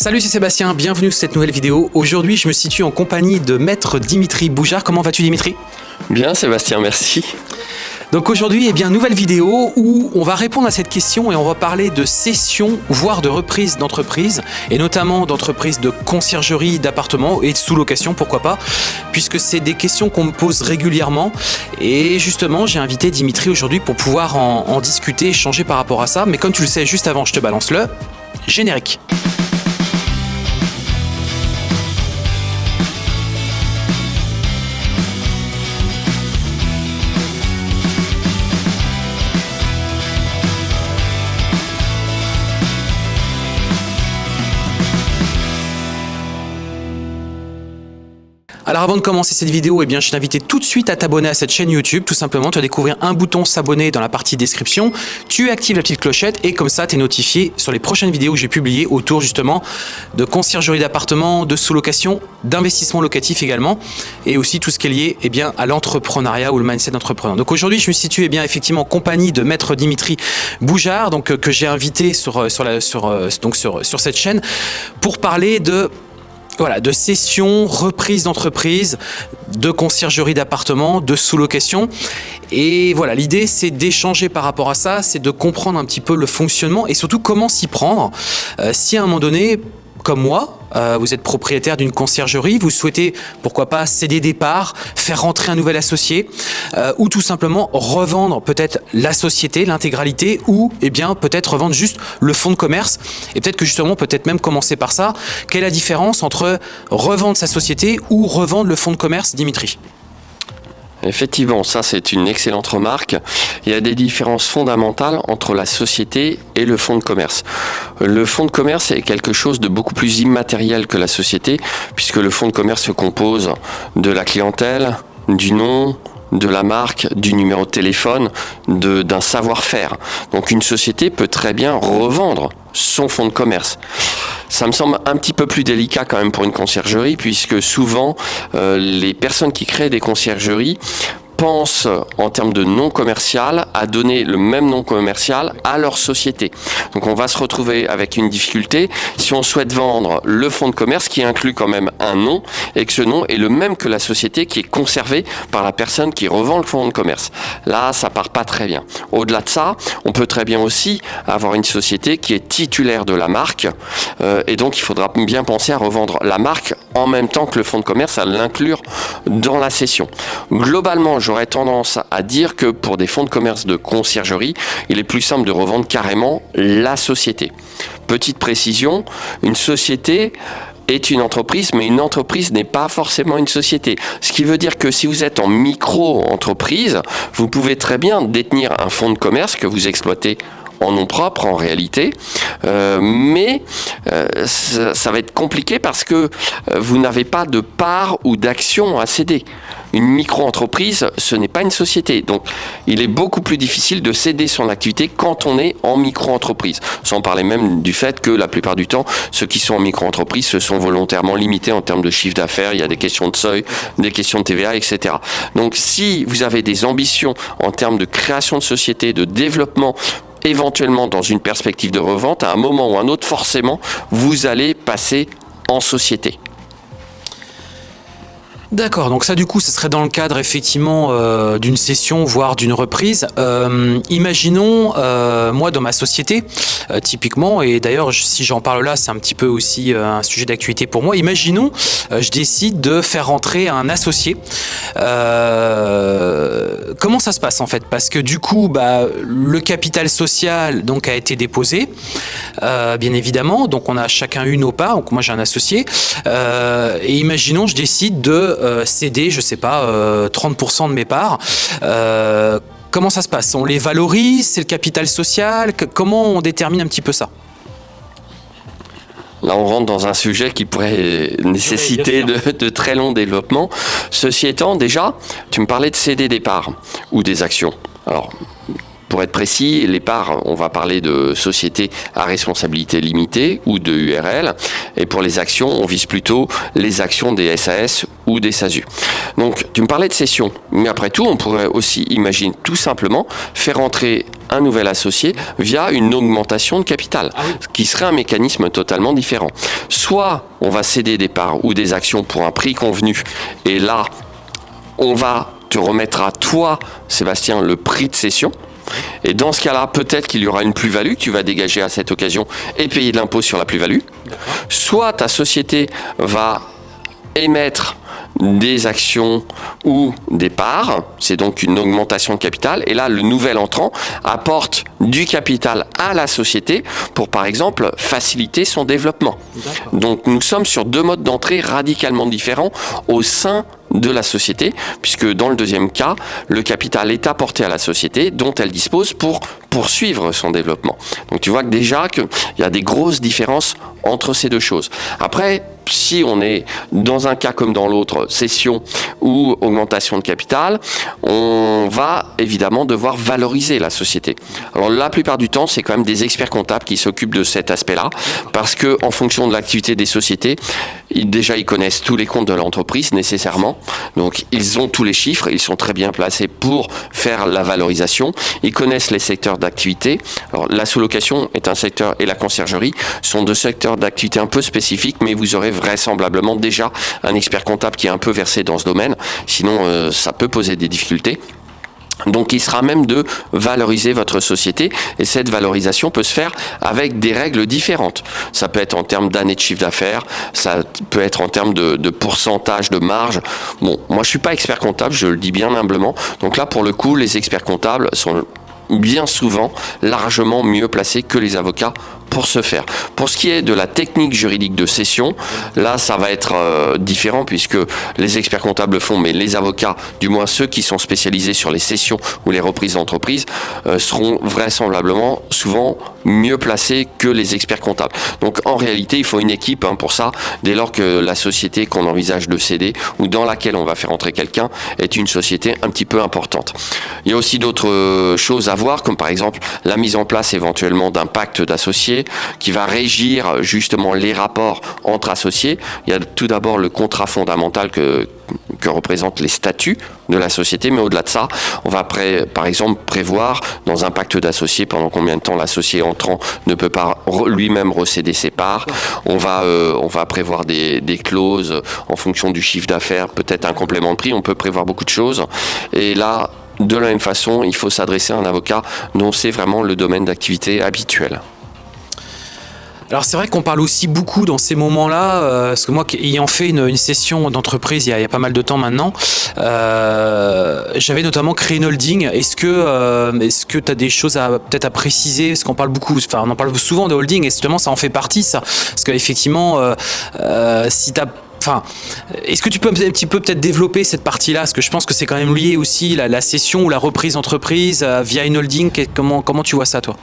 Salut, c'est Sébastien, bienvenue sur cette nouvelle vidéo. Aujourd'hui, je me situe en compagnie de maître Dimitri Boujard. Comment vas-tu Dimitri? Bien Sébastien, merci. Donc aujourd'hui, eh bien, nouvelle vidéo où on va répondre à cette question et on va parler de cession, voire de reprise d'entreprise, et notamment d'entreprises de conciergerie, d'appartements et de sous-location, pourquoi pas, puisque c'est des questions qu'on me pose régulièrement. Et justement, j'ai invité Dimitri aujourd'hui pour pouvoir en, en discuter, échanger par rapport à ça. Mais comme tu le sais, juste avant, je te balance le générique. Avant de commencer cette vidéo, eh bien, je t'invite tout de suite à t'abonner à cette chaîne YouTube. Tout simplement, tu vas découvrir un bouton s'abonner dans la partie description. Tu actives la petite clochette et comme ça, tu es notifié sur les prochaines vidéos que j'ai publiées autour justement de conciergerie d'appartements, de sous-location, d'investissement locatif également et aussi tout ce qui est lié eh bien, à l'entrepreneuriat ou le mindset d'entrepreneur. Donc aujourd'hui, je me situe eh bien, effectivement en compagnie de maître Dimitri Boujard donc, euh, que j'ai invité sur, euh, sur, euh, donc sur, sur cette chaîne pour parler de voilà, de cession, reprise d'entreprise, de conciergerie d'appartements, de sous-location. Et voilà, l'idée c'est d'échanger par rapport à ça, c'est de comprendre un petit peu le fonctionnement et surtout comment s'y prendre. Euh, si à un moment donné, comme moi, euh, vous êtes propriétaire d'une conciergerie, vous souhaitez, pourquoi pas, céder des parts, faire rentrer un nouvel associé, euh, ou tout simplement revendre peut-être la société, l'intégralité, ou eh bien peut-être revendre juste le fonds de commerce, et peut-être que justement, peut-être même commencer par ça. Quelle est la différence entre revendre sa société ou revendre le fonds de commerce, Dimitri? Effectivement, ça c'est une excellente remarque. Il y a des différences fondamentales entre la société et le fonds de commerce. Le fonds de commerce est quelque chose de beaucoup plus immatériel que la société, puisque le fonds de commerce se compose de la clientèle, du nom, de la marque, du numéro de téléphone, d'un savoir-faire. Donc une société peut très bien revendre son fonds de commerce. Ça me semble un petit peu plus délicat quand même pour une conciergerie, puisque souvent euh, les personnes qui créent des conciergeries pensent en termes de nom commercial à donner le même nom commercial à leur société. Donc on va se retrouver avec une difficulté si on souhaite vendre le fonds de commerce qui inclut quand même un nom et que ce nom est le même que la société qui est conservée par la personne qui revend le fonds de commerce. Là, ça part pas très bien. Au-delà de ça, on peut très bien aussi avoir une société qui est titulaire de la marque euh, et donc il faudra bien penser à revendre la marque en même temps que le fonds de commerce, à l'inclure dans la session. Globalement, j'aurais tendance à dire que pour des fonds de commerce de conciergerie, il est plus simple de revendre carrément la société. Petite précision, une société est une entreprise, mais une entreprise n'est pas forcément une société. Ce qui veut dire que si vous êtes en micro-entreprise, vous pouvez très bien détenir un fonds de commerce que vous exploitez en nom propre en réalité, euh, mais euh, ça, va être compliqué parce que euh, vous n'avez pas de part ou d'action à céder. Une micro-entreprise, ce n'est pas une société. Donc, il est beaucoup plus difficile de céder son activité quand on est en micro-entreprise. Sans parler même du fait que la plupart du temps, ceux qui sont en micro-entreprise se sont volontairement limités en termes de chiffre d'affaires. Il y a des questions de seuil, des questions de TVA, etc. Donc, si vous avez des ambitions en termes de création de société, de développement éventuellement dans une perspective de revente, à un moment ou un autre, forcément, vous allez passer en société. D'accord, donc ça du coup, ce serait dans le cadre effectivement euh, d'une session, voire d'une reprise. Euh, imaginons, euh, moi dans ma société, typiquement, et d'ailleurs si j'en parle là, c'est un petit peu aussi un sujet d'actualité pour moi, imaginons, je décide de faire rentrer un associé. comment ça se passe en fait? Parce que du coup, bah, le capital social donc a été déposé, bien évidemment, donc on a chacun eu nos parts, donc moi j'ai un associé, et imaginons, je décide de céder, je sais pas, 30% euh, de mes parts. Euh, comment ça se passe? On les valorise? C'est le capital social? Comment on détermine un petit peu ça? Là, on rentre dans un sujet qui pourrait nécessiter de, très longs développements. Ceci étant, déjà, tu me parlais de céder des parts ou des actions. Alors, pour être précis, les parts, on va parler de sociétés à responsabilité limitée ou de URL. Et pour les actions, on vise plutôt les actions des SAS ou des SASU. Donc tu me parlais de cession, mais après tout, on pourrait aussi imaginer tout simplement faire entrer un nouvel associé via une augmentation de capital, Ah oui. ce qui serait un mécanisme totalement différent. Soit on va céder des parts ou des actions pour un prix convenu, et là, on va te remettre à toi, Sébastien, le prix de cession. Et dans ce cas-là, peut-être qu'il y aura une plus-value que tu vas dégager à cette occasion et payer de l'impôt sur la plus-value. Soit ta société va émettre des actions ou des parts, c'est donc une augmentation de capital, et là le nouvel entrant apporte du capital à la société pour par exemple faciliter son développement. Donc nous sommes sur deux modes d'entrée radicalement différents au sein de la société, puisque dans le deuxième cas, le capital est apporté à la société dont elle dispose pour poursuivre son développement. Donc tu vois que déjà qu'il y a des grosses différences entre ces deux choses. Après, si on est dans un cas comme dans l'autre, cession ou augmentation de capital, on va évidemment devoir valoriser la société. Alors la plupart du temps, c'est quand même des experts comptables qui s'occupent de cet aspect-là, parce que en fonction de l'activité des sociétés, déjà ils connaissent tous les comptes de l'entreprise nécessairement, donc ils ont tous les chiffres, ils sont très bien placés pour faire la valorisation, ils connaissent les secteurs d'activité. Alors la sous-location est un secteur et la conciergerie sont deux secteurs d'activité un peu spécifiques, mais vous aurez vraisemblablement déjà un expert comptable qui est un peu versé dans ce domaine, sinon euh, ça peut poser des difficultés. Donc il sera même de valoriser votre société et cette valorisation peut se faire avec des règles différentes. Ça peut être en termes d'années de chiffre d'affaires, ça peut être en termes de, de, pourcentage de marge. Bon, moi je suis pas expert comptable, je le dis bien humblement. Donc là pour le coup, les experts comptables sont bien souvent largement mieux placés que les avocats pour ce faire. Pour ce qui est de la technique juridique de cession, là ça va être euh, différent puisque les experts comptables le font, mais les avocats, du moins ceux qui sont spécialisés sur les cessions ou les reprises d'entreprise, euh, seront vraisemblablement souvent mieux placés que les experts comptables. Donc en réalité, il faut une équipe hein, pour ça, dès lors que la société qu'on envisage de céder ou dans laquelle on va faire entrer quelqu'un est une société un petit peu importante. Il y a aussi d'autres euh, choses à voir, comme par exemple la mise en place éventuellement d'un pacte d'associés qui va régir justement les rapports entre associés. Il y a tout d'abord le contrat fondamental que, représentent les statuts de la société, mais au-delà de ça, on va par exemple prévoir dans un pacte d'associés pendant combien de temps l'associé entrant ne peut pas lui-même recéder ses parts. On va, euh, on va prévoir des, des clauses en fonction du chiffre d'affaires, peut-être un complément de prix, on peut prévoir beaucoup de choses. Et là, de la même façon, il faut s'adresser à un avocat dont c'est vraiment le domaine d'activité habituel. Alors c'est vrai qu'on parle aussi beaucoup dans ces moments-là, euh, parce que moi ayant fait une, une session d'entreprise il, il, y a pas mal de temps maintenant, euh, j'avais notamment créé une holding. Est-ce que euh, est-ce que tu as des choses à peut-être à préciser? Parce qu'on parle beaucoup, enfin on en parle souvent de holding et justement ça en fait partie ça. Parce qu'effectivement, si tu as Enfin, est-ce que tu peux un petit peu peut-être développer cette partie-là? Parce que je pense que c'est quand même lié aussi la, la cession ou la reprise d'entreprise via une holding. Comment, comment tu vois ça, toi?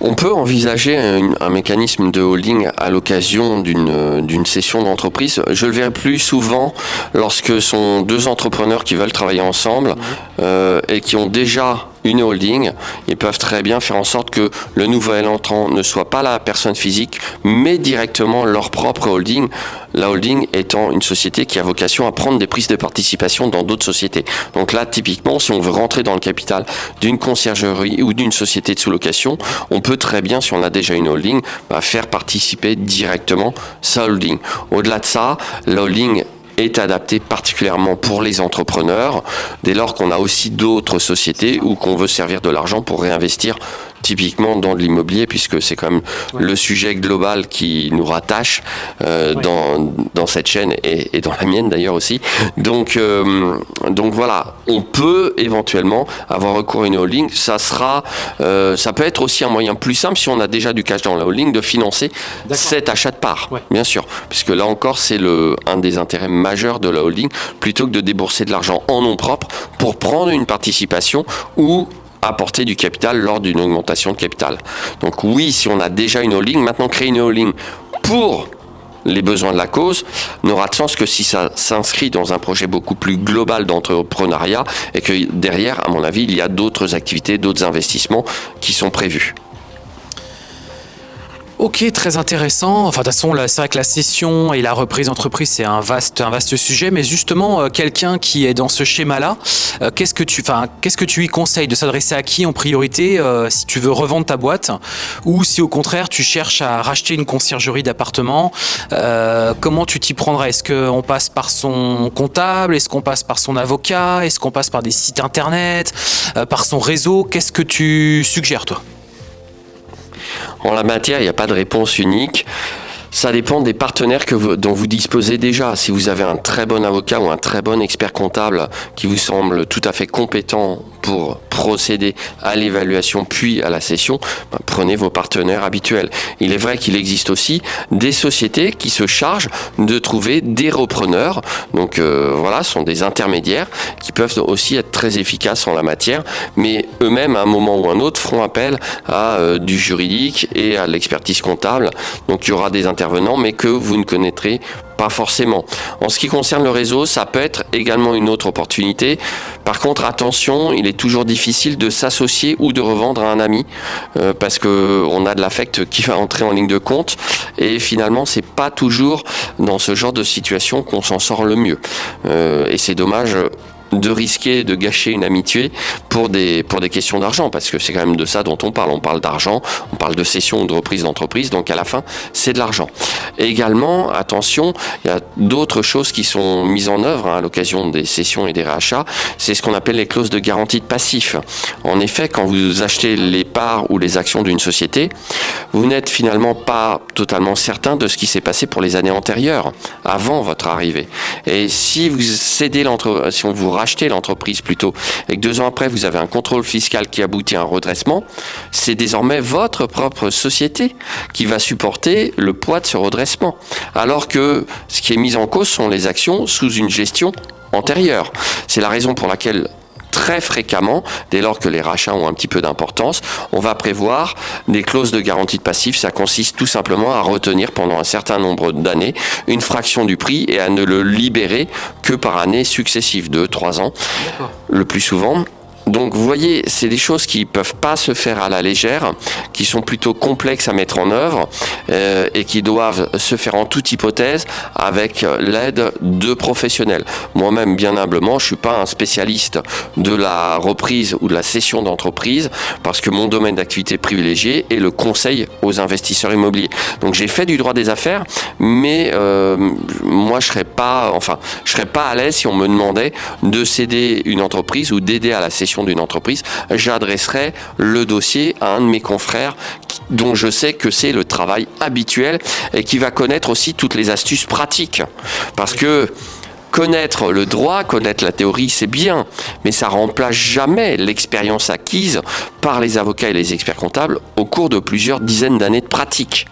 On peut envisager un, un, mécanisme de holding à l'occasion d'une session d'entreprise. Je le verrai plus souvent lorsque sont deux entrepreneurs qui veulent travailler ensemble euh, et qui ont déjà holding, ils peuvent très bien faire en sorte que le nouvel entrant ne soit pas la personne physique, mais directement leur propre holding. La holding étant une société qui a vocation à prendre des prises de participation dans d'autres sociétés. Donc là, typiquement, si on veut rentrer dans le capital d'une conciergerie ou d'une société de sous-location, on peut très bien, si on a déjà une holding, bah, faire participer directement sa holding. Au-delà de ça, la holding est adapté particulièrement pour les entrepreneurs, dès lors qu'on a aussi d'autres sociétés ou qu'on veut servir de l'argent pour réinvestir typiquement dans de l'immobilier, puisque c'est quand même ouais. le sujet global qui nous rattache euh, ouais. dans, dans cette chaîne et, et dans la mienne d'ailleurs aussi. Donc, euh, donc voilà, on peut éventuellement avoir recours à une holding. Ça sera, euh, ça peut être aussi un moyen plus simple si on a déjà du cash dans la holding de financer cet achat de parts, ouais. bien sûr, puisque là encore c'est le un des intérêts majeurs de la holding, plutôt que de débourser de l'argent en nom propre pour prendre une participation ou apporter du capital lors d'une augmentation de capital. Donc oui, si on a déjà une holding, maintenant créer une holding pour les besoins de la cause n'aura de sens que si ça s'inscrit dans un projet beaucoup plus global d'entrepreneuriat et que derrière, à mon avis, il y a d'autres activités, d'autres investissements qui sont prévus. Ok, très intéressant. Enfin, de toute façon, c'est vrai que la cession et la reprise d'entreprise, c'est un vaste, un vaste sujet. Mais justement, euh, quelqu'un qui est dans ce schéma-là, euh, qu'est-ce que tu, enfin, qu'est-ce que tu lui conseilles de s'adresser à qui en priorité euh, si tu veux revendre ta boîte, ou si au contraire tu cherches à racheter une conciergerie d'appartement Comment tu t'y prendrais? Est-ce qu'on passe par son comptable? Est-ce qu'on passe par son avocat? Est-ce qu'on passe par des sites internet Par son réseau? Qu'est-ce que tu suggères, toi? En la matière, il n'y a pas de réponse unique. Ça dépend des partenaires dont vous disposez déjà. Si vous avez un très bon avocat ou un très bon expert comptable qui vous semble tout à fait compétent pour procéder à l'évaluation puis à la cession, ben, prenez vos partenaires habituels. Il est vrai qu'il existe aussi des sociétés qui se chargent de trouver des repreneurs. Donc euh, voilà, ce sont des intermédiaires qui peuvent aussi être très efficaces en la matière, mais eux-mêmes à un moment ou un autre feront appel à euh, du juridique et à l'expertise comptable. Donc il y aura des mais que vous ne connaîtrez pas forcément. En ce qui concerne le réseau, ça peut être également une autre opportunité. Par contre, attention, il est toujours difficile de s'associer ou de revendre à un ami euh, parce que on a de l'affect qui va entrer en ligne de compte et finalement, c'est pas toujours dans ce genre de situation qu'on s'en sort le mieux. Euh, et c'est dommage de risquer de gâcher une amitié pour des, pour des questions d'argent, parce que c'est quand même de ça dont on parle. On parle d'argent, on parle de cession ou de reprise d'entreprise, donc à la fin, c'est de l'argent. Également, attention, il y a d'autres choses qui sont mises en œuvre hein, à l'occasion des cessions et des rachats, c'est ce qu'on appelle les clauses de garantie de passif. En effet, quand vous achetez les parts ou les actions d'une société, vous n'êtes finalement pas totalement certain de ce qui s'est passé pour les années antérieures, avant votre arrivée. Et si vous cédez l'entreprise, si on vous racheter l'entreprise plutôt, et que deux ans après vous avez un contrôle fiscal qui aboutit à un redressement, c'est désormais votre propre société qui va supporter le poids de ce redressement. Alors que ce qui est mis en cause sont les actions sous une gestion antérieure. C'est la raison pour laquelle très fréquemment, dès lors que les rachats ont un petit peu d'importance, on va prévoir des clauses de garantie de passif. Ça consiste tout simplement à retenir pendant un certain nombre d'années une fraction du prix et à ne le libérer que par année successive, de 3 ans, le plus souvent. Donc vous voyez, c'est des choses qui peuvent pas se faire à la légère, qui sont plutôt complexes à mettre en œuvre euh, et qui doivent se faire en toute hypothèse avec l'aide de professionnels. Moi-même, bien humblement, je suis pas un spécialiste de la reprise ou de la cession d'entreprise parce que mon domaine d'activité privilégié est le conseil aux investisseurs immobiliers. Donc j'ai fait du droit des affaires, mais euh, moi je serais pas, enfin, je serais pas à l'aise si on me demandait de céder une entreprise ou d'aider à la cession d'une entreprise, j'adresserai le dossier à un de mes confrères dont je sais que c'est le travail habituel et qui va connaître aussi toutes les astuces pratiques. Parce que connaître le droit, connaître la théorie, c'est bien, mais ça remplace jamais l'expérience acquise par les avocats et les experts comptables au cours de plusieurs dizaines d'années de pratique.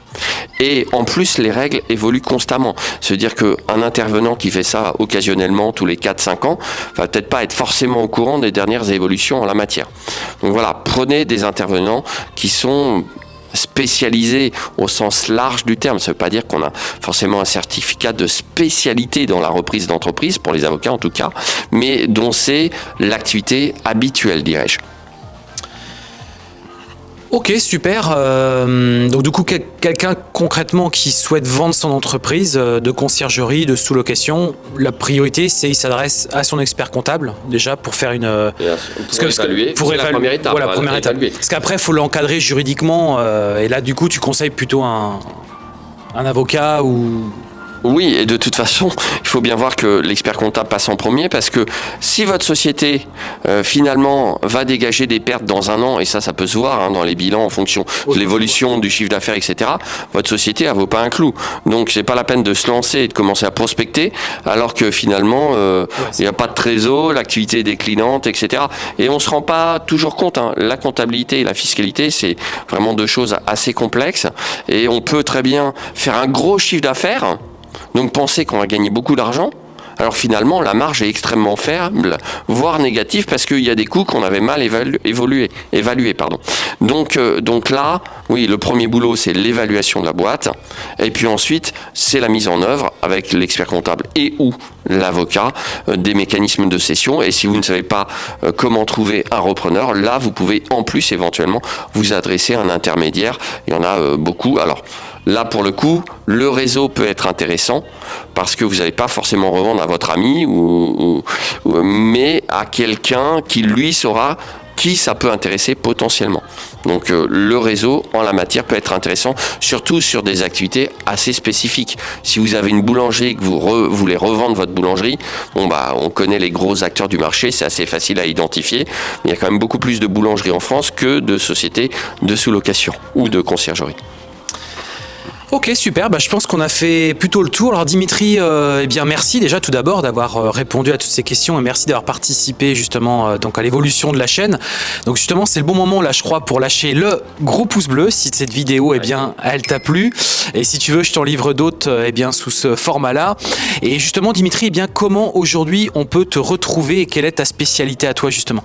Et en plus, les règles évoluent constamment. C'est-à-dire qu'un intervenant qui fait ça occasionnellement tous les 4-5 ans va peut-être pas être forcément au courant des dernières évolutions en la matière. Donc voilà, prenez des intervenants qui sont spécialisés au sens large du terme. Ça ne veut pas dire qu'on a forcément un certificat de spécialité dans la reprise d'entreprise, pour les avocats en tout cas, mais dont c'est l'activité habituelle, dirais-je. Ok, super. Euh, donc du coup, quelqu'un concrètement qui souhaite vendre son entreprise euh, de conciergerie, de sous-location, la priorité, c'est il s'adresse à son expert comptable déjà pour faire une... Euh, pour évaluer, pour évaluer, la première étape. Voilà, première étape. Parce qu'après, il faut l'encadrer juridiquement. et là, du coup, tu conseilles plutôt un, un avocat ou oui, et de toute façon, il faut bien voir que l'expert comptable passe en premier parce que si votre société euh, finalement va dégager des pertes dans un an, et ça, ça peut se voir hein, dans les bilans en fonction de l'évolution du chiffre d'affaires, etc., votre société, elle vaut pas un clou. Donc, c'est pas la peine de se lancer et de commencer à prospecter alors que finalement, euh, il n'y a pas de trésor, l'activité est déclinante, etc. Et on se rend pas toujours compte. Hein. La comptabilité et la fiscalité, c'est vraiment deux choses assez complexes et on peut très bien faire un gros chiffre d'affaires donc penser qu'on va gagner beaucoup d'argent, alors finalement la marge est extrêmement faible, voire négative, parce qu'il y a des coûts qu'on avait mal évalués. Euh, donc là, oui, le premier boulot, c'est l'évaluation de la boîte, et puis ensuite, c'est la mise en œuvre avec l'expert comptable et ou l'avocat euh, des mécanismes de cession. Et si vous ne savez pas euh, comment trouver un repreneur, là, vous pouvez en plus éventuellement vous adresser à un intermédiaire. Il y en a beaucoup. Alors, Là, pour le coup, le réseau peut être intéressant parce que vous n'allez pas forcément revendre à votre ami, ou, mais à quelqu'un qui, lui, saura qui ça peut intéresser potentiellement. Donc euh, le réseau en la matière peut être intéressant, surtout sur des activités assez spécifiques. Si vous avez une boulangerie et que vous voulez revendre votre boulangerie, bah on connaît les gros acteurs du marché, c'est assez facile à identifier. Il y a quand même beaucoup plus de boulangeries en France que de sociétés de sous-location ou de conciergerie. Ok, super. Bah, je pense qu'on a fait plutôt le tour. Alors Dimitri, euh, eh bien merci déjà tout d'abord d'avoir euh, répondu à toutes ces questions et merci d'avoir participé justement euh, donc à l'évolution de la chaîne. Donc justement, c'est le bon moment là, je crois, pour lâcher le gros pouce bleu si cette vidéo, eh bien, elle t'a plu. Et si tu veux, je t'en livre d'autres, eh bien, sous ce format-là. Et justement, Dimitri, eh bien, comment aujourd'hui on peut te retrouver et quelle est ta spécialité à toi justement?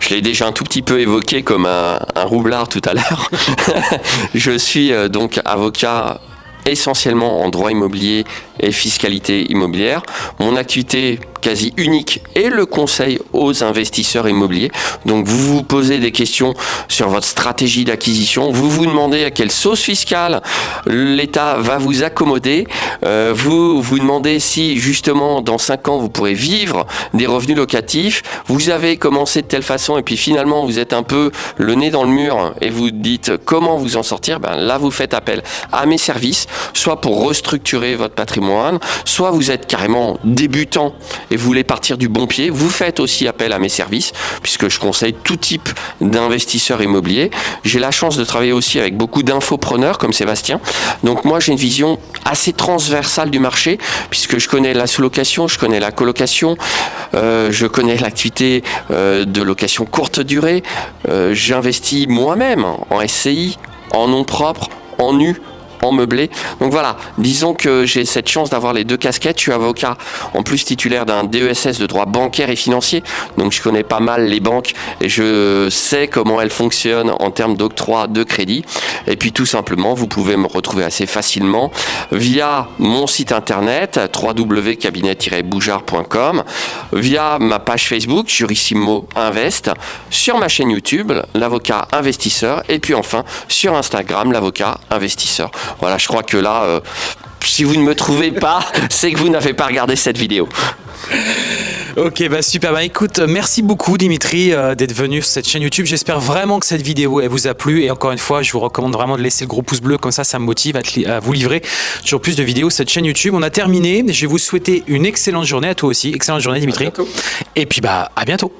Je l'ai déjà un tout petit peu évoqué comme un, roublard tout à l'heure. je suis euh, donc avocat essentiellement en droit immobilier et fiscalité immobilière. Mon activité quasi unique est le conseil aux investisseurs immobiliers. Donc vous vous posez des questions sur votre stratégie d'acquisition, vous vous demandez à quelle sauce fiscale l'État va vous accommoder, euh, vous vous demandez si justement dans 5 ans vous pourrez vivre des revenus locatifs, vous avez commencé de telle façon et puis finalement vous êtes un peu le nez dans le mur et vous dites comment vous en sortir, ben là vous faites appel à mes services, soit pour restructurer votre patrimoine, soit vous êtes carrément débutant et vous voulez partir du bon pied, vous faites aussi appel à mes services, puisque je conseille tout type d'investisseurs immobiliers. J'ai la chance de travailler aussi avec beaucoup d'infopreneurs comme Sébastien. Donc moi, j'ai une vision assez transversale du marché, puisque je connais la sous-location, je connais la colocation, euh, je connais l'activité euh, de location courte durée. Euh, j'investis moi-même en SCI, en nom propre, en nu, en meublé. Donc voilà, disons que j'ai cette chance d'avoir les deux casquettes. Je suis avocat, en plus titulaire d'un DESS de droit bancaire et financier. Donc je connais pas mal les banques et je sais comment elles fonctionnent en termes d'octroi de crédit. Et puis tout simplement, vous pouvez me retrouver assez facilement via mon site internet www.cabinet-boujard.com, via ma page Facebook Jurissimo Invest, sur ma chaîne YouTube, l'avocat investisseur, et puis enfin sur Instagram, l'avocat investisseur. Voilà, je crois que là, euh, si vous ne me trouvez pas, c'est que vous n'avez pas regardé cette vidéo. Ok, bah super. Bah écoute, merci beaucoup Dimitri euh, d'être venu sur cette chaîne YouTube. J'espère vraiment que cette vidéo elle vous a plu. Et encore une fois, je vous recommande vraiment de laisser le gros pouce bleu. Comme ça, ça me motive à, à vous livrer toujours plus de vidéos sur cette chaîne YouTube. On a terminé. Je vais vous souhaiter une excellente journée à toi aussi. Excellente journée Dimitri. Et puis bah à bientôt.